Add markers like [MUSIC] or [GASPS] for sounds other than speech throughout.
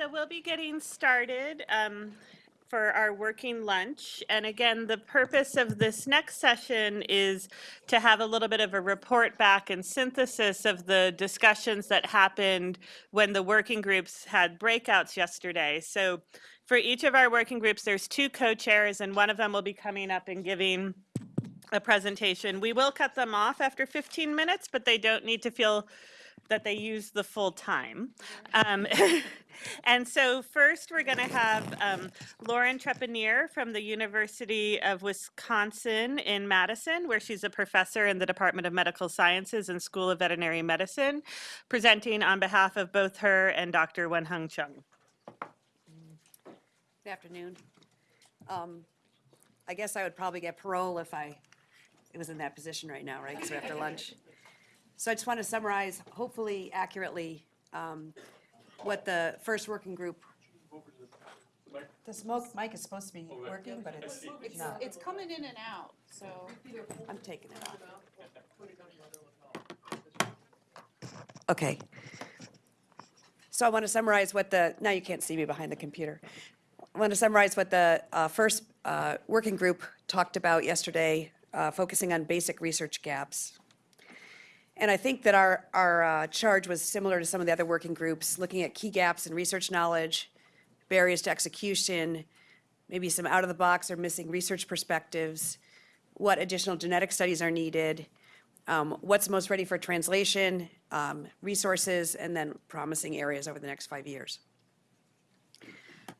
so we'll be getting started um, for our working lunch. And again, the purpose of this next session is to have a little bit of a report back and synthesis of the discussions that happened when the working groups had breakouts yesterday. So for each of our working groups, there's two co-chairs, and one of them will be coming up and giving a presentation. We will cut them off after 15 minutes, but they don't need to feel that they use the full time. Um, [LAUGHS] and so first we're going to have um, Lauren Trepanier from the University of Wisconsin in Madison, where she's a professor in the Department of Medical Sciences and School of Veterinary Medicine, presenting on behalf of both her and Dr. Wen-Hung Chung. Good afternoon. Um, I guess I would probably get parole if I was in that position right now, right? So after lunch. [LAUGHS] So I just want to summarize, hopefully accurately, um, what the first working group. The smoke mic is supposed to be working, but it's It's, not. it's coming in and out, so. I'm taking it off. Okay. So I want to summarize what the, now you can't see me behind the computer. I want to summarize what the uh, first uh, working group talked about yesterday, uh, focusing on basic research gaps. And I think that our, our uh, charge was similar to some of the other working groups, looking at key gaps in research knowledge, barriers to execution, maybe some out-of-the-box or missing research perspectives, what additional genetic studies are needed, um, what's most ready for translation, um, resources, and then promising areas over the next five years.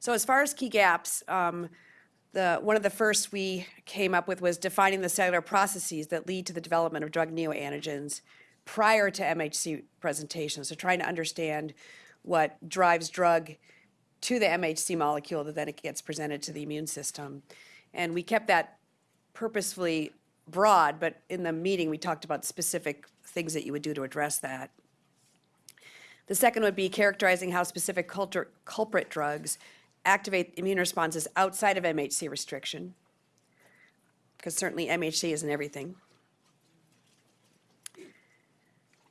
So as far as key gaps, um, the, one of the first we came up with was defining the cellular processes that lead to the development of drug neoantigens prior to MHC presentation. So trying to understand what drives drug to the MHC molecule that then it gets presented to the immune system. And we kept that purposefully broad, but in the meeting, we talked about specific things that you would do to address that. The second would be characterizing how specific culture, culprit drugs activate immune responses outside of MHC restriction, because certainly MHC isn't everything.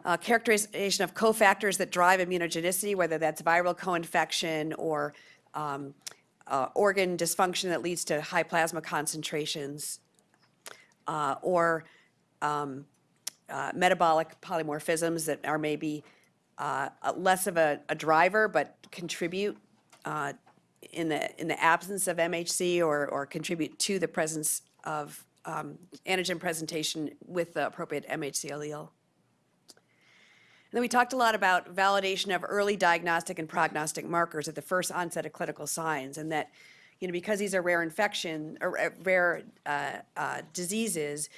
Uh, characterization of cofactors that drive immunogenicity, whether that's viral co-infection or um, uh, organ dysfunction that leads to high plasma concentrations, uh, or um, uh, metabolic polymorphisms that are maybe uh, less of a, a driver but contribute uh, in the in the absence of MHC or or contribute to the presence of um, antigen presentation with the appropriate MHC allele. And then we talked a lot about validation of early diagnostic and prognostic markers at the first onset of clinical signs, and that, you know, because these are rare infection or uh, rare uh, uh, diseases,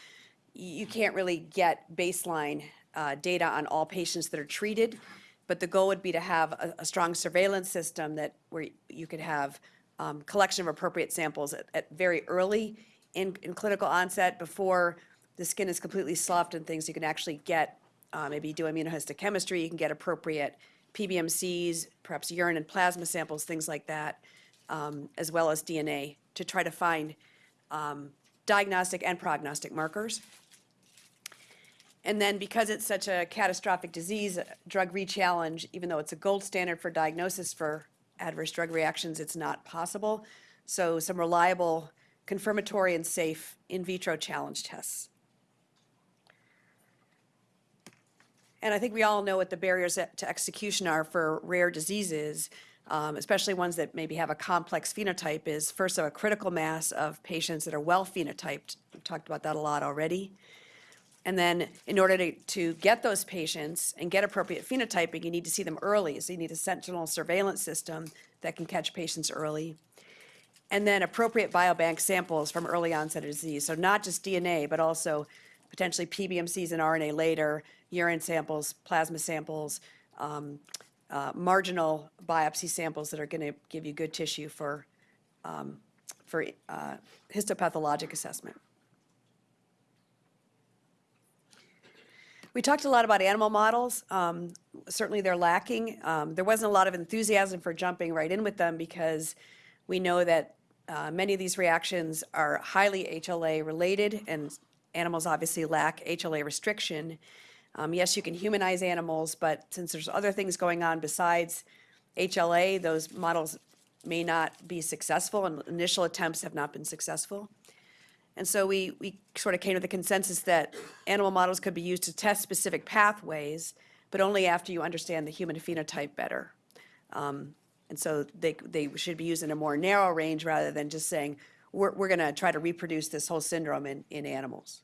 you can't really get baseline uh, data on all patients that are treated. But the goal would be to have a, a strong surveillance system that where you could have um, collection of appropriate samples at, at very early in, in clinical onset before the skin is completely sloughed and things. You can actually get uh, maybe do immunohistochemistry. You can get appropriate PBMCs, perhaps urine and plasma samples, things like that, um, as well as DNA to try to find um, diagnostic and prognostic markers. And then because it's such a catastrophic disease, uh, drug rechallenge, even though it's a gold standard for diagnosis for adverse drug reactions, it's not possible. So some reliable, confirmatory and safe in vitro challenge tests. And I think we all know what the barriers to execution are for rare diseases, um, especially ones that maybe have a complex phenotype, is first of a critical mass of patients that are well phenotyped. We've talked about that a lot already. And then in order to, to get those patients and get appropriate phenotyping, you need to see them early. So you need a sentinel surveillance system that can catch patients early. And then appropriate biobank samples from early onset of disease. So not just DNA, but also potentially PBMCs and RNA later, urine samples, plasma samples, um, uh, marginal biopsy samples that are going to give you good tissue for, um, for uh, histopathologic assessment. We talked a lot about animal models. Um, certainly they're lacking. Um, there wasn't a lot of enthusiasm for jumping right in with them because we know that uh, many of these reactions are highly HLA related and animals obviously lack HLA restriction. Um, yes, you can humanize animals, but since there's other things going on besides HLA, those models may not be successful, and initial attempts have not been successful. And so we, we sort of came to the consensus that animal models could be used to test specific pathways, but only after you understand the human phenotype better. Um, And so they, they should be used in a more narrow range rather than just saying, we're, we're going to try to reproduce this whole syndrome in, in animals.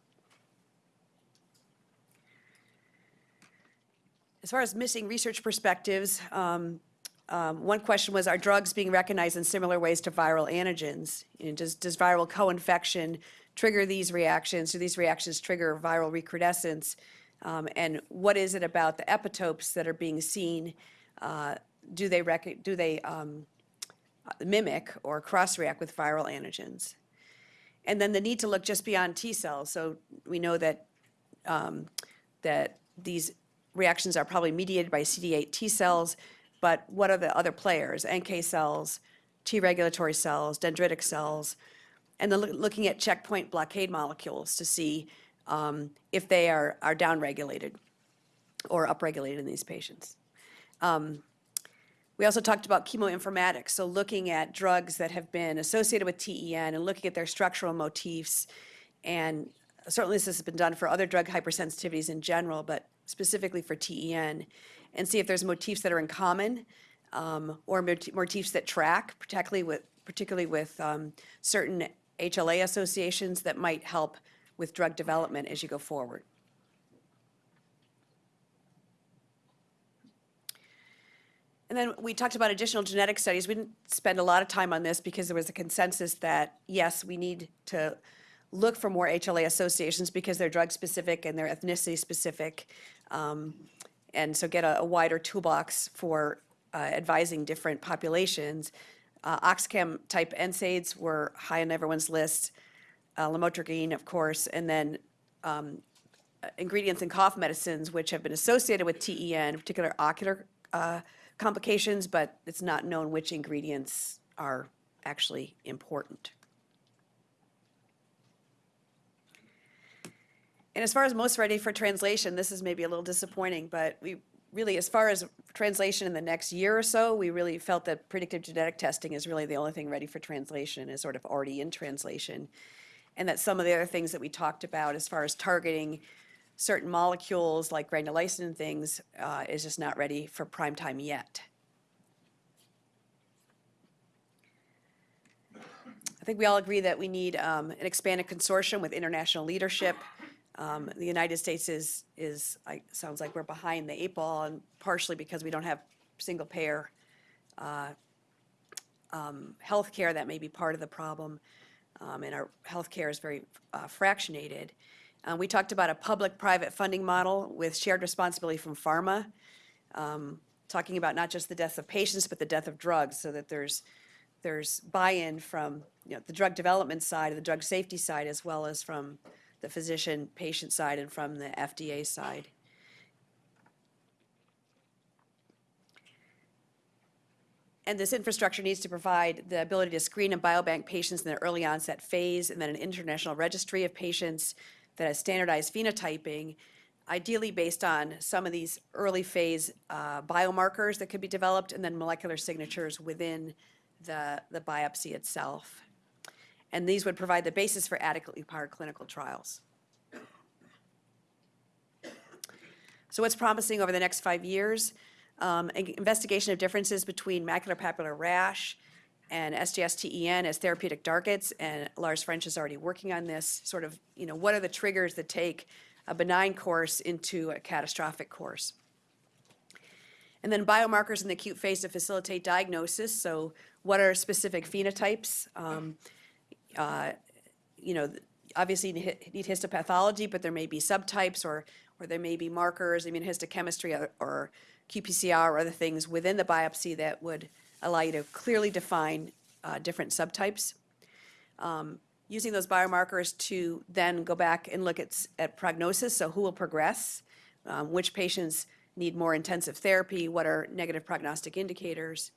As far as missing research perspectives, um, um, one question was, are drugs being recognized in similar ways to viral antigens? You know, does, does viral co-infection trigger these reactions? Do these reactions trigger viral recrudescence? Um, and what is it about the epitopes that are being seen? Uh, do they do they um, mimic or cross-react with viral antigens? And then the need to look just beyond T cells. So we know that um, that these reactions are probably mediated by CD8 T cells, but what are the other players? NK cells, T regulatory cells, dendritic cells, and then looking at checkpoint blockade molecules to see um, if they are, are downregulated or upregulated in these patients. Um, We also talked about chemoinformatics, so looking at drugs that have been associated with TEN and looking at their structural motifs. And certainly this has been done for other drug hypersensitivities in general, but specifically for TEN, and see if there's motifs that are in common um, or moti- motifs that track, particularly with, particularly with um, certain HLA associations that might help with drug development as you go forward. And then we talked about additional genetic studies. We didn't spend a lot of time on this because there was a consensus that, yes, we need to look for more HLA associations because they're drug-specific and they're ethnicity-specific. um, And so get a a wider toolbox for uh, advising different populations. Uh, Oxicam-type NSAIDs were high on everyone's list, uh, lamotrigine, of course, and then um, uh, ingredients in cough medicines, which have been associated with TEN, particular ocular uh, complications, but it's not known which ingredients are actually important. And as far as most ready for translation, this is maybe a little disappointing, but we really, as far as translation in the next year or so, we really felt that predictive genetic testing is really the only thing ready for translation, is sort of already in translation. And that some of the other things that we talked about as far as targeting certain molecules like granulysin and things uh, is just not ready for prime time yet. I think we all agree that we need um, an expanded consortium with international leadership. Um, The United States is, is, I- sounds like we're behind the eight ball, and partially because we don't have single-payer uh, um, healthcare, that may be part of the problem. Um, And our healthcare is very uh, fractionated. Uh, We talked about a public-private funding model with shared responsibility from pharma, um, talking about not just the deaths of patients, but the death of drugs, so that there's, there's buy-in from, you know, the drug development side, the drug safety side, as well as from the physician-patient side and from the FDA side. And this infrastructure needs to provide the ability to screen and biobank patients in the early onset phase, and then an international registry of patients that has standardized phenotyping, ideally based on some of these early phase uh, biomarkers that could be developed, and then molecular signatures within the, the biopsy itself. And these would provide the basis for adequately powered clinical trials. So what's promising over the next five years? Um, Investigation of differences between macular papular rash and SJS-TEN as therapeutic targets, and Lars French is already working on this, sort of, you know, what are the triggers that take a benign course into a catastrophic course? And then biomarkers in the acute phase to facilitate diagnosis, so what are specific phenotypes? Um, uh, You know, obviously need histopathology, but there may be subtypes or, or there may be markers, immunohistochemistry or- or qPCR or other things within the biopsy that would allow you to clearly define uh, different subtypes. Um, Using those biomarkers to then go back and look at, at prognosis, so who will progress, um, which patients need more intensive therapy, what are negative prognostic indicators,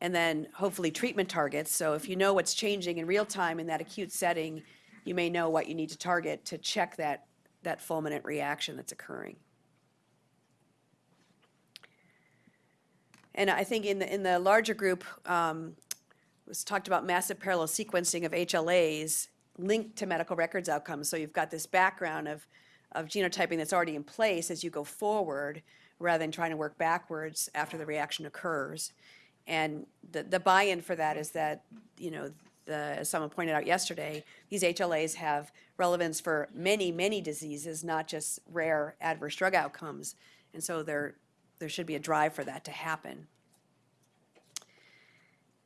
and then hopefully treatment targets. So if you know what's changing in real time in that acute setting, you may know what you need to target to check that, that fulminant reaction that's occurring. And I think in the, in the larger group, um, was talked about massive parallel sequencing of HLAs linked to medical records outcomes. So you've got this background of, of genotyping that's already in place as you go forward, rather than trying to work backwards after the reaction occurs. And the, the buy-in for that is that, you know, the, as someone pointed out yesterday, these HLAs have relevance for many, many diseases, not just rare adverse drug outcomes. And so there, there should be a drive for that to happen.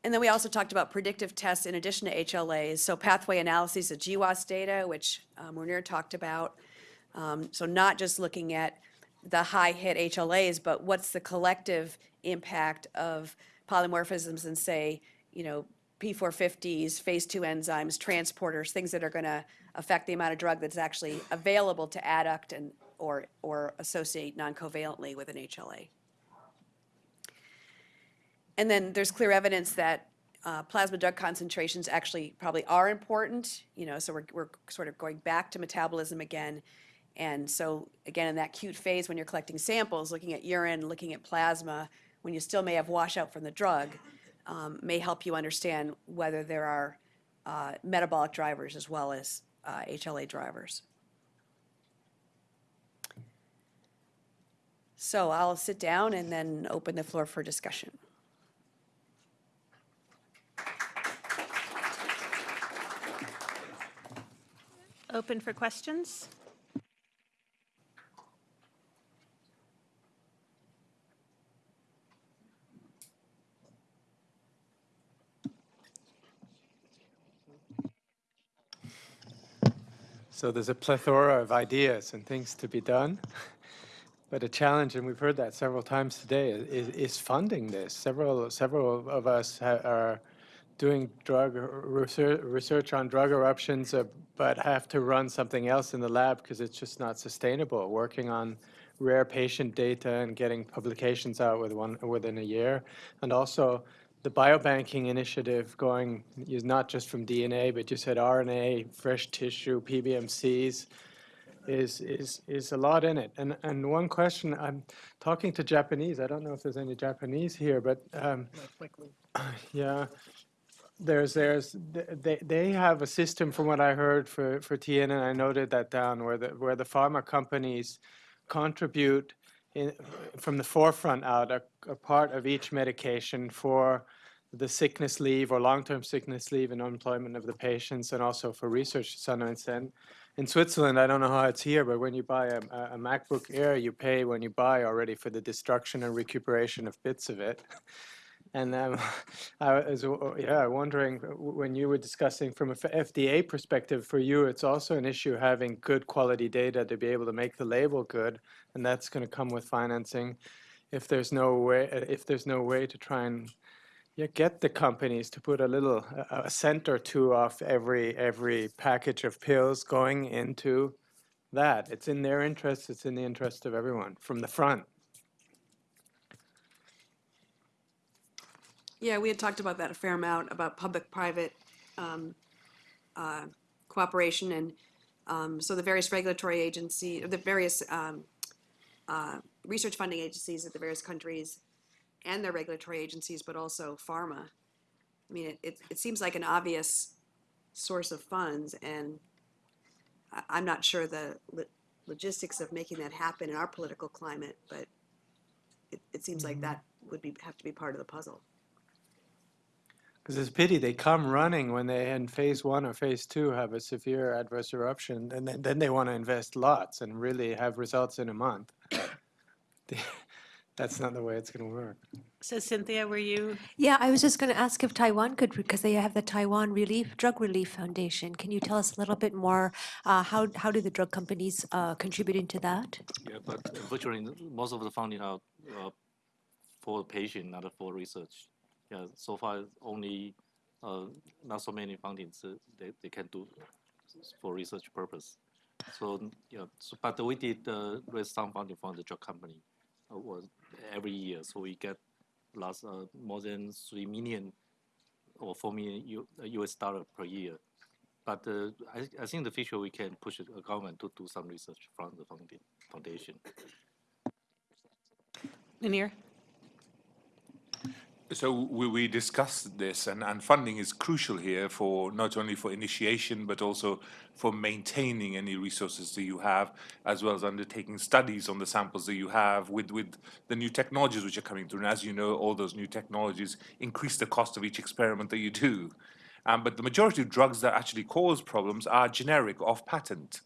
And then we also talked about predictive tests in addition to HLAs, so pathway analyses of GWAS data, which um, talked about. Um, So not just looking at the high-hit HLAs, but what's the collective impact of polymorphisms and say, you know, P450s, phase two enzymes, transporters, things that are going to affect the amount of drug that's actually available to adduct and, or, or associate non-covalently with an HLA. And then there's clear evidence that uh, plasma drug concentrations actually probably are important, you know, so we're, we're sort of going back to metabolism again. And so, again, in that acute phase, when you're collecting samples, looking at urine, looking at plasma, when you still may have washout from the drug, um, may help you understand whether there are uh, metabolic drivers as well as uh, HLA drivers. So I'll sit down and then open the floor for discussion. Open for questions? So there's a plethora of ideas and things to be done. [LAUGHS] But a challenge, and we've heard that several times today, is, is funding this. Several, several of us are doing drug research, research on drug eruptions, uh, but have to run something else in the lab because it's just not sustainable. Working on rare patient data and getting publications out with one within a year, and also the biobanking initiative going is not just from DNA, but you said RNA, fresh tissue, PBMCs, is is is a lot in it. And and one question, I'm talking to Japanese. I don't know if there's any Japanese here, but um, [CLEARS THROAT] yeah, there's there's they they have a system from what I heard for for TN, and I noted that down where the where the pharma companies contribute in, from the forefront out a, a part of each medication for the sickness leave or long-term sickness leave and unemployment of the patients and also for research some extent. In Switzerland, I don't know how it's here, but when you buy a, a MacBook Air, you pay when you buy already for the destruction and recuperation of bits of it. [LAUGHS] And um, [LAUGHS] I was uh, yeah wondering when you were discussing from a FDA perspective, for you, it's also an issue having good quality data to be able to make the label good, and that's going to come with financing. If there's no way, if there's no way to try and yeah, get the companies to put a little a cent or two off every every package of pills going into that. It's in their interest. It's in the interest of everyone from the front. Yeah, we had talked about that a fair amount, about public-private um, uh, cooperation, and um, so the various regulatory agency, the various um, uh, research funding agencies at the various countries, and their regulatory agencies, but also pharma. I mean, it, it, it seems like an obvious source of funds, and I, I'm not sure the lo- logistics of making that happen in our political climate, but it, it seems like that would be, have to be part of the puzzle. Because it's a pity they come running when they in phase one or phase two have a severe adverse eruption, and then, then they want to invest lots and really have results in a month. [LAUGHS] That's not the way it's going to work. So Cynthia, were you, Yeah, I was just going to ask if Taiwan could, because they have the Taiwan Relief, Drug Relief Foundation. Can you tell us a little bit more? uh, How, how do the drug companies uh, contribute into that? Yeah, but virtually most of the funding are uh, for patient, not for research. Yeah, so far only uh, not so many fundings uh, they, they can do for research purpose. So yeah, so, but we did uh, raise some funding from the drug company uh, was every year. So we get last uh, more than three million or four million U, uh, US dollar per year. But uh, I, I think in the future we can push the government to do some research from the founda- foundation. Munir? So we, we discussed this, and, and funding is crucial here for not only for initiation, but also for maintaining any resources that you have, as well as undertaking studies on the samples that you have with, with the new technologies which are coming through. And as you know, all those new technologies increase the cost of each experiment that you do. Um, but the majority of drugs that actually cause problems are generic, off patent.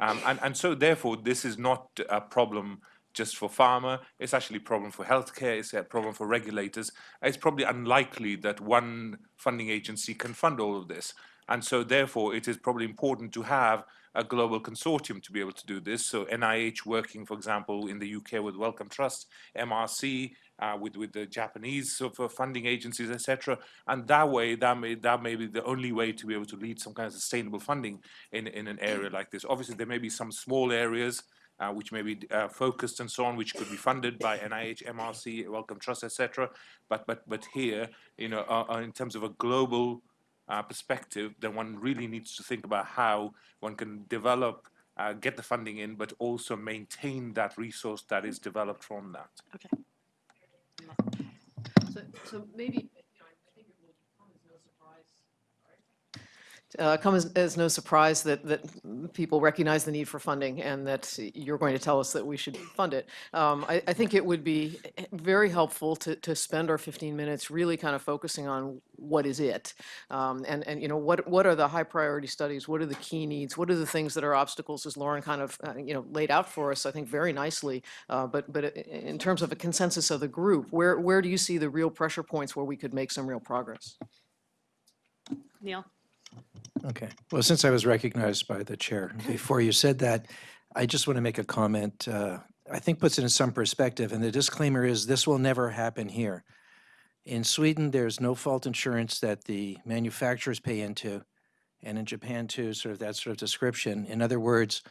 Um, and, and so therefore, this is not a problem just for pharma. It's actually a problem for healthcare. It's a problem for regulators. It's probably unlikely that one funding agency can fund all of this. And so therefore, it is probably important to have a global consortium to be able to do this. So NIH working, for example, in the UK with Wellcome Trust, MRC, uh, with with the Japanese sort of funding agencies, etc. And that way, that may that may be the only way to be able to lead some kind of sustainable funding in in an area like this. Obviously, there may be some small areas uh, which may be uh, focused and so on, which could be funded by NIH, MRC, Wellcome Trust, etc. But but but here, you know, uh, uh, in terms of a global uh, perspective, then one really needs to think about how one can develop, uh, get the funding in, but also maintain that resource that is developed from that. So, so maybe, you know, I think it will come as no surprise. Uh, come as, as no surprise that, that people recognize the need for funding and that you're going to tell us that we should fund it. Um, I, I think it would be very helpful to, to spend our 15 minutes really kind of focusing on what is it? Um, and, and, you know, what, what are the high priority studies? What are the key needs? What are the things that are obstacles, as Lauren kind of, uh, you know, laid out for us, I think, very nicely. Uh, but, but in terms of a consensus of the group, where, where do you see the real pressure points where we could make some real progress? Neil? Okay. Well, since I was recognized by the chair, [LAUGHS] before you said that, I just want to make a comment. uh, I think puts it in some perspective, and the disclaimer is this will never happen here. In Sweden, there's no fault insurance that the manufacturers pay into, and in Japan too, sort of that sort of description. In other words,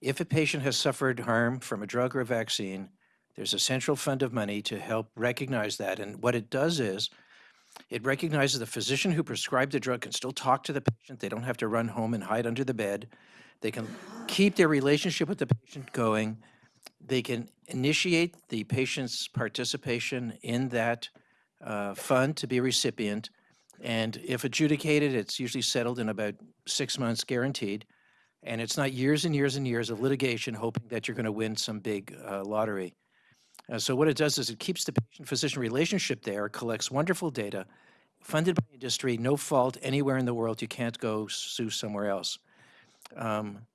if a patient has suffered harm from a drug or a vaccine, there's a central fund of money to help recognize that. And what it does is, it recognizes the physician who prescribed the drug can still talk to the patient. They don't have to run home and hide under the bed. They can [GASPS] keep their relationship with the patient going. They can initiate the patient's participation in that uh, fund to be a recipient. And if adjudicated, it's usually settled in about six months guaranteed. And it's not years and years and years of litigation hoping that you're going to win some big uh, lottery. Uh, so what it does is it keeps the patient-physician relationship there, collects wonderful data, funded by industry, no fault anywhere in the world. You can't go sue somewhere else. Um,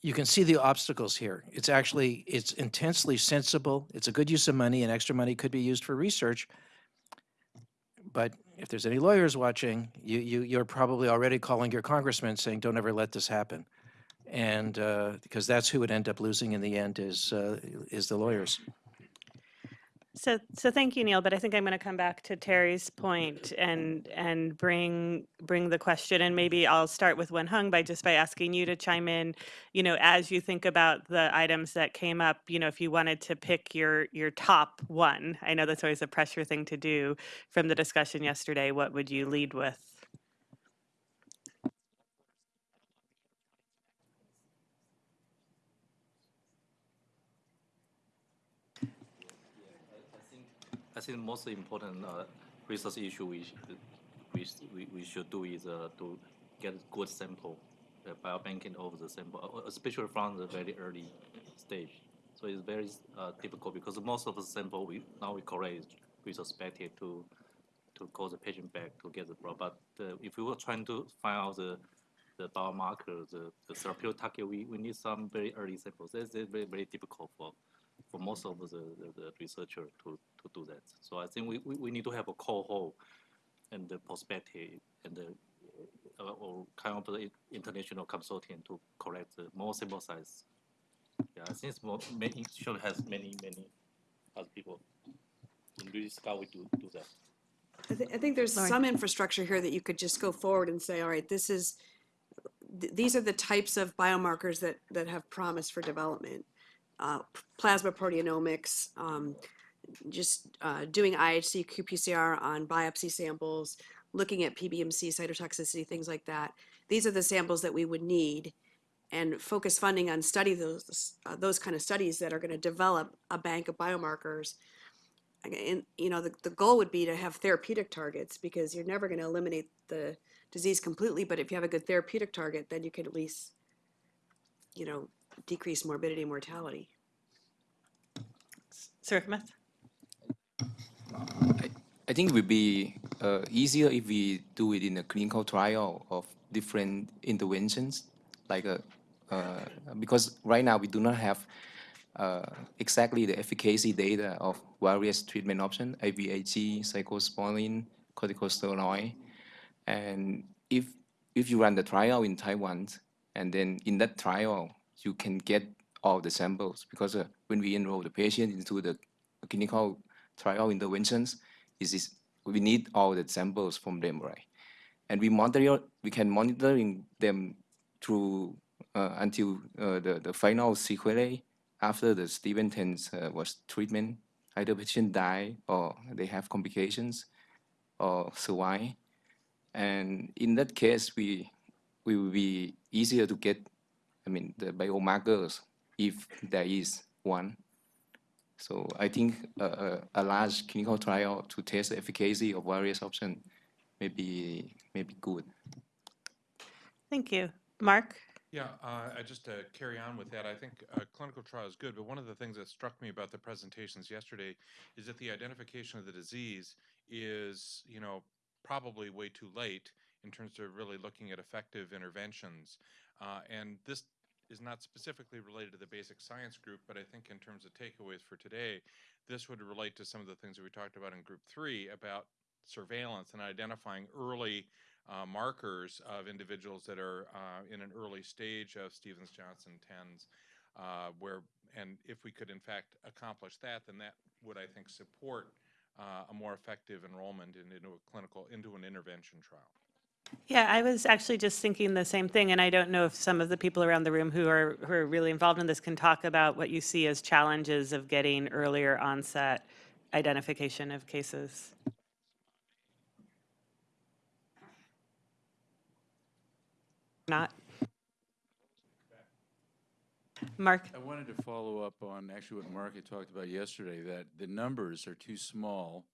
you can see the obstacles here. It's actually it's intensely sensible. It's a good use of money, and extra money could be used for research. But if there's any lawyers watching, you, you you're probably already calling your congressman saying, "Don't ever let this happen," and uh, because that's who would end up losing in the end is uh, is the lawyers. So, so thank you, Neil, but I think I'm going to come back to Terry's point and, and bring, bring the question, and maybe I'll start with Wen Hung by just by asking you to chime in, you know, as you think about the items that came up, you know, if you wanted to pick your, your top one, I know that's always a pressure thing to do from the discussion yesterday, what would you lead with? I think the most important uh, research issue we, we, we, we should do is uh, to get a good sample, uh, biobanking of the sample, uh, especially from the very early stage. So it's very uh, difficult because most of the sample we now we collect is retrospective to to call the patient back to get the blood. But uh, if we were trying to find out the the biomarker, the, the therapeutic target, we, we need some very early samples. That's, that's very, very difficult for for most of the, the, the researcher to do that. So I think we, we, we need to have a cohort and the perspective and the uh, or kind of the international consortium to collect the more sample size. Yeah, I think more, many should has many many other people. In this scout we do do that. I, thi- I think there's Lauren. some infrastructure here that you could just go forward and say, all right, this is, th- these are the types of biomarkers that, that have promise for development. Uh, plasma proteomics, um, just, uh, doing IHC qPCR on biopsy samples, looking at PBMC cytotoxicity, things like that. These are the samples that we would need and focus funding on study those, uh, those kind of studies that are gonna develop a bank of biomarkers and, you know, the, the goal would be to have therapeutic targets because you're never going to eliminate the disease completely, but if you have a good therapeutic target, then you can at least, you know, decrease morbidity and mortality. Sirikmat? I think it would be uh, easier if we do it in a clinical trial of different interventions, like a, uh, because right now we do not have uh, exactly the efficacy data of various treatment options, IVIG, cyclosporin, corticosteroid. And if, if you run the trial in Taiwan, and then in that trial, you can get all the samples, because uh, when we enroll the patient into the clinical trial interventions, is is we need all the samples from them, right? And we monitor, we can monitoring them through uh, until uh, the, the final sequelae after the 10 uh, was treatment. Either patient die or they have complications or survive. And in that case, we, we will be easier to get, I mean, the biomarkers if there is one. So I think a, a, a large clinical trial to test the efficacy of various options may be, may be good. Thank you. Mark? Yeah, uh, I just to carry on with that, I think a clinical trial is good, but one of the things that struck me about the presentations yesterday is that the identification of the disease is, you know, probably way too late in terms of really looking at effective interventions. Uh, and this is not specifically related to the basic science group, but I think in terms of takeaways for today, this would relate to some of the things that we talked about in group three about surveillance and identifying early uh, markers of individuals that are uh, in an early stage of Stevens-Johnson TENS, uh, where, and if we could in fact accomplish that, then that would, I think, support uh, a more effective enrollment in, into a clinical, into an intervention trial. Yeah, I was actually just thinking the same thing, and I don't know if some of the people around the room who are, who are really involved in this can talk about what you see as challenges of getting earlier onset identification of cases. Not? Mark? I wanted to follow up on actually what Mark had talked about yesterday, that the numbers are too small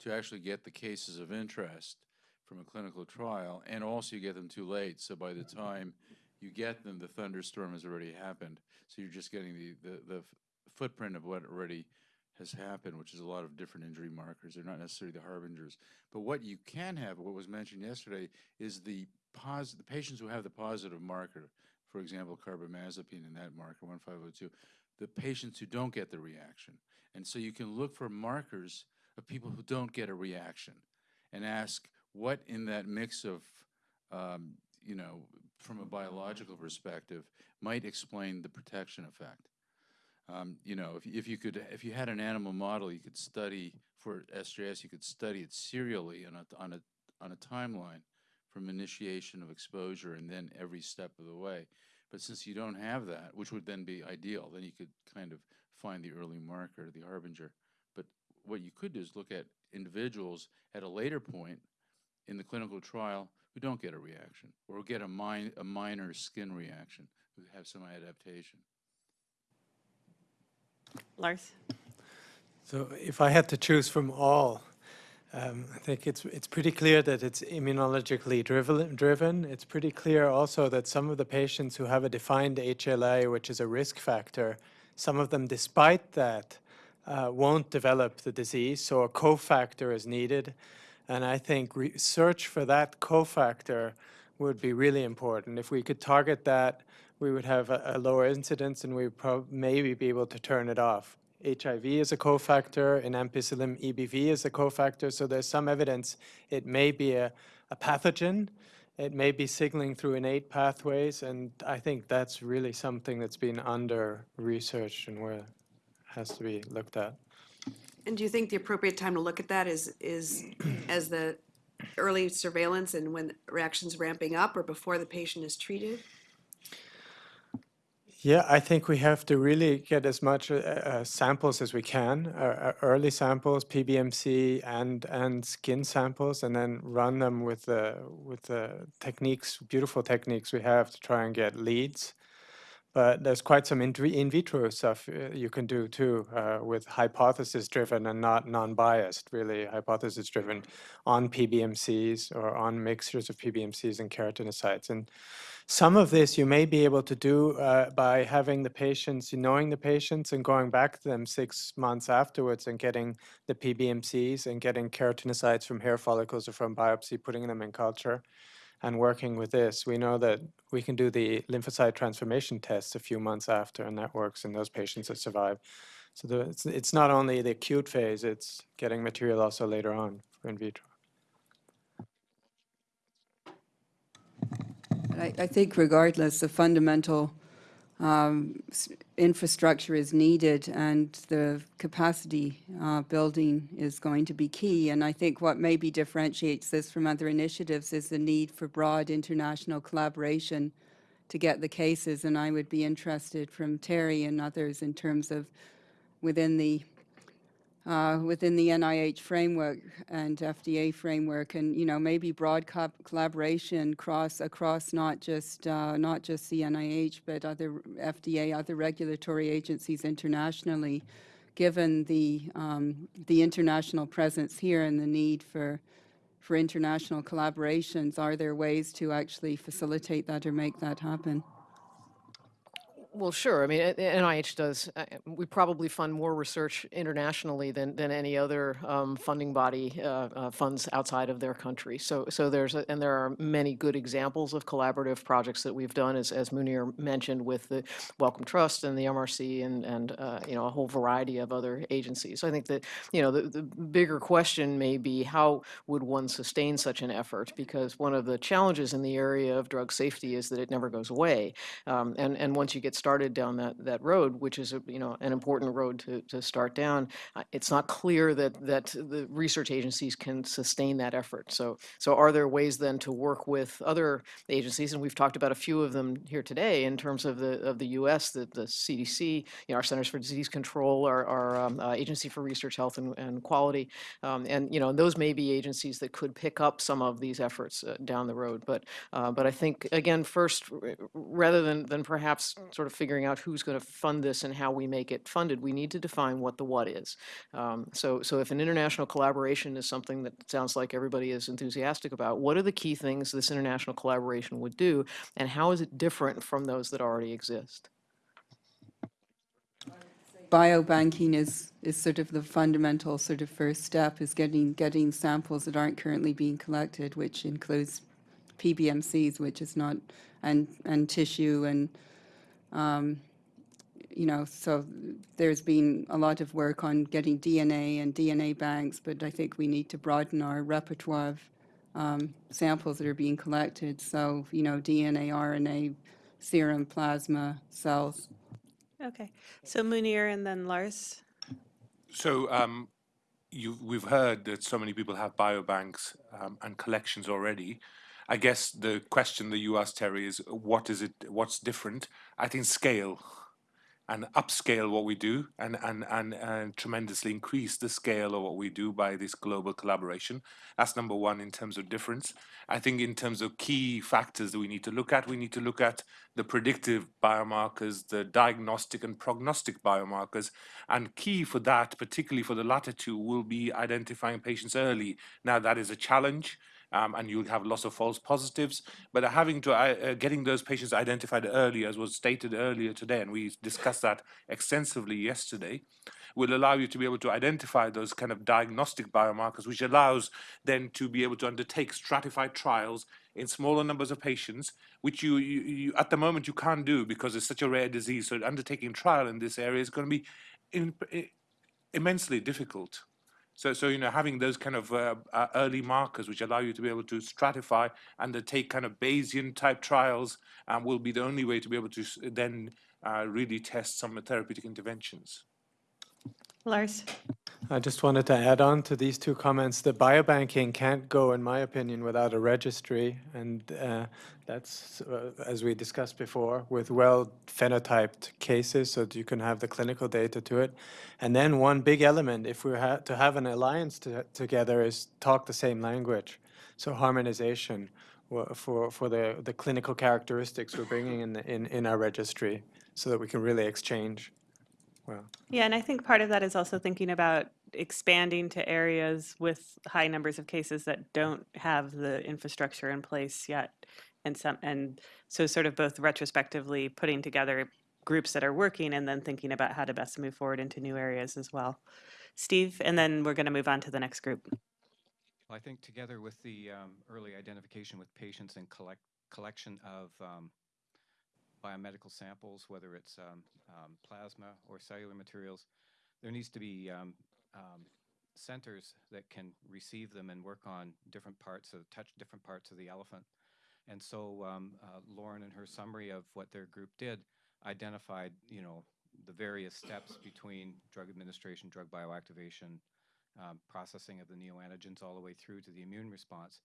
to actually get the cases of interest from a clinical trial, and also you get them too late. So by the time you get them, the thunderstorm has already happened. So you're just getting the, the, the footprint of what already has happened, which is a lot of different injury markers. They're not necessarily the harbingers. But what you can have, what was mentioned yesterday, is the pos the patients who have the positive marker, for example, carbamazepine in that marker, 1502, the patients who don't get the reaction. And so you can look for markers of people who don't get a reaction and ask what in that mix of, um, you know, from a biological perspective, might explain the protection effect. Um, you know, if, if you could, if you had an animal model, you could study for SJS, you could study it serially on a, on a, on a timeline from initiation of exposure and then every step of the way. But since you don't have that, which would then be ideal, then you could kind of find the early marker, the harbinger. But what you could do is look at individuals at a later point in the clinical trial who don't get a reaction or get a, min a minor skin reaction, who have some adaptation. Lars? So if I had to choose from all, um, I think it's it's pretty clear that it's immunologically driven. Driven. It's pretty clear also that some of the patients who have a defined HLA, which is a risk factor, some of them, despite that, uh, won't develop the disease. So a cofactor is needed, and I think research for that cofactor would be really important. If we could target that, we would have a, a lower incidence, and we would maybe be able to turn it off. HIV is a cofactor, in ampicillin EBV is a cofactor, so there's some evidence it may be a, a pathogen, it may be signaling through innate pathways, and I think that's really something that's been under-researched and where has to be looked at. And do you think the appropriate time to look at that is, is [CLEARS THROAT] as the early surveillance and when reactions ramping up or before the patient is treated? Yeah, I think we have to really get as much uh, uh, samples as we can, uh, uh, early samples, PBMC and and skin samples, and then run them with the with the techniques, beautiful techniques we have to try and get leads. But there's quite some in, in vitro stuff uh, you can do too uh, with hypothesis driven and not non-biased, really hypothesis driven on PBMCs or on mixtures of PBMCs and keratinocytes. And some of this you may be able to do uh, by having the patients, knowing the patients and going back to them six months afterwards and getting the PBMCs and getting keratinocytes from hair follicles or from biopsy, putting them in culture and working with this, we know that we can do the lymphocyte transformation tests a few months after, and that works in those patients that survive. So the, it's, it's not only the acute phase, it's getting material also later on for in vitro. I, I think regardless, the fundamental um, infrastructure is needed and the capacity uh, building is going to be key. And I think what maybe differentiates this from other initiatives is the need for broad international collaboration to get the cases. And I would be interested from Terry and others in terms of within the uh, within the NIH framework and FDA framework, and you know maybe broad co- collaboration cross across not just uh, not just the NIH but other FDA, other regulatory agencies internationally, given the um, the international presence here and the need for for international collaborations. Are there ways to actually facilitate that or make that happen? Well, sure. I mean, uh, NIH does, uh, we probably fund more research internationally than, than any other um, funding body uh, uh, funds outside of their country. So, so there's, a, and there are many good examples of collaborative projects that we've done, as, as Munir mentioned, with the Wellcome Trust and the MRC and, and uh, you know, a whole variety of other agencies. So I think that, you know, the, the bigger question may be how would one sustain such an effort? Because one of the challenges in the area of drug safety is that it never goes away. Um, and, and once you get started down that, that road, which is, a, you know, an important road to, to start down, uh, it's not clear that, that the research agencies can sustain that effort. So, so are there ways then to work with other agencies? And we've talked about a few of them here today in terms of the, of the U.S., the, the CDC, you know, our Centers for Disease Control, our, our um, uh, Agency for Research Health and, and Quality. Um, and, you know, those may be agencies that could pick up some of these efforts uh, down the road. But, uh, but I think, again, first, rather than, than perhaps sort of figuring out who's going to fund this and how we make it funded, we need to define what the what is. Um, so, so if an international collaboration is something that sounds like everybody is enthusiastic about, what are the key things this international collaboration would do, and how is it different from those that already exist? biobanking is, is sort of the fundamental sort of first step is getting, getting samples that aren't currently being collected, which includes PBMCs, which is not, and, and tissue and, um, you know, so there's been a lot of work on getting DNA and DNA banks, but I think we need to broaden our repertoire of um, samples that are being collected. So, you know, DNA, RNA, serum, plasma, cells. Okay, so Munir and then Lars. So um, you, we've heard that so many people have biobanks um, and collections already. I guess the question that you asked, Terry, is what is it? What's different? I think scale and upscale what we do and, and, and, and tremendously increase the scale of what we do by this global collaboration. That's number one in terms of difference. I think in terms of key factors that we need to look at, we need to look at the predictive biomarkers, the diagnostic and prognostic biomarkers. And key for that, particularly for the latter two, will be identifying patients early. Now, that is a challenge um, and you'll have lots of false positives. But having to uh, uh, getting those patients identified early, as was stated earlier today, and we discussed that extensively yesterday, will allow you to be able to identify those kind of diagnostic biomarkers, which allows then to be able to undertake stratified trials in smaller numbers of patients, which you, you, you at the moment you can't do because it's such a rare disease. So undertaking trial in this area is going to be in, immensely difficult. So, so you know, having those kind of uh, uh, early markers which allow you to be able to stratify and to take kind of Bayesian type trials um, will be the only way to be able to then uh, really test some therapeutic interventions. Lars. I just wanted to add on to these two comments. The biobanking can't go, in my opinion, without a registry, and uh, that's, uh, as we discussed before, with well phenotyped cases, so that you can have the clinical data to it. And then one big element, if we are to have an alliance to, together, is talk the same language. So harmonization for for the the clinical characteristics we're bringing in the, in in our registry. so that we can really exchange well. Yeah, and I think part of that is also thinking about expanding to areas with high numbers of cases that don't have the infrastructure in place yet. And some, and so sort of both retrospectively putting together groups that are working and then thinking about how to best move forward into new areas as well. Steve, and then we're going to move on to the next group. Well, I think together with the um, early identification with patients and collect, collection of um, biomedical samples, whether it's um, um, plasma or cellular materials, there needs to be um, um, centers that can receive them and work on different parts of, touch different parts of the elephant. And so um, uh, Lauren, in her summary of what their group did, identified, you know, the various steps between drug administration, drug bioactivation, processing of the neoantigens all the way through to the immune response.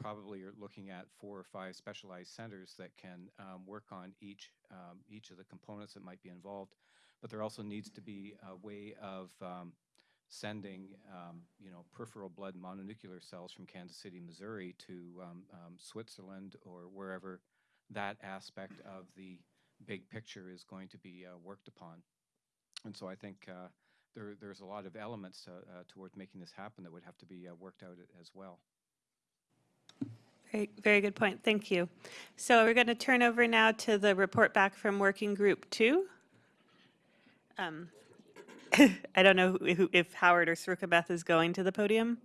Probably are looking at four or five specialized centers that can um, work on each um, each of the components that might be involved. But there also needs to be a way of um, sending, um, you know, peripheral blood mononuclear cells from Kansas City, Missouri to um, um, Switzerland or wherever that aspect of the big picture is going to be uh, worked upon. And so I think uh, there, there's a lot of elements uh, towards making this happen that would have to be uh, worked out as well. Very, very good point. Thank you. So we're going to turn over now to the report back from Working Group Two. Um, [COUGHS] I don't know if Howard or Srukabeth is going to the podium.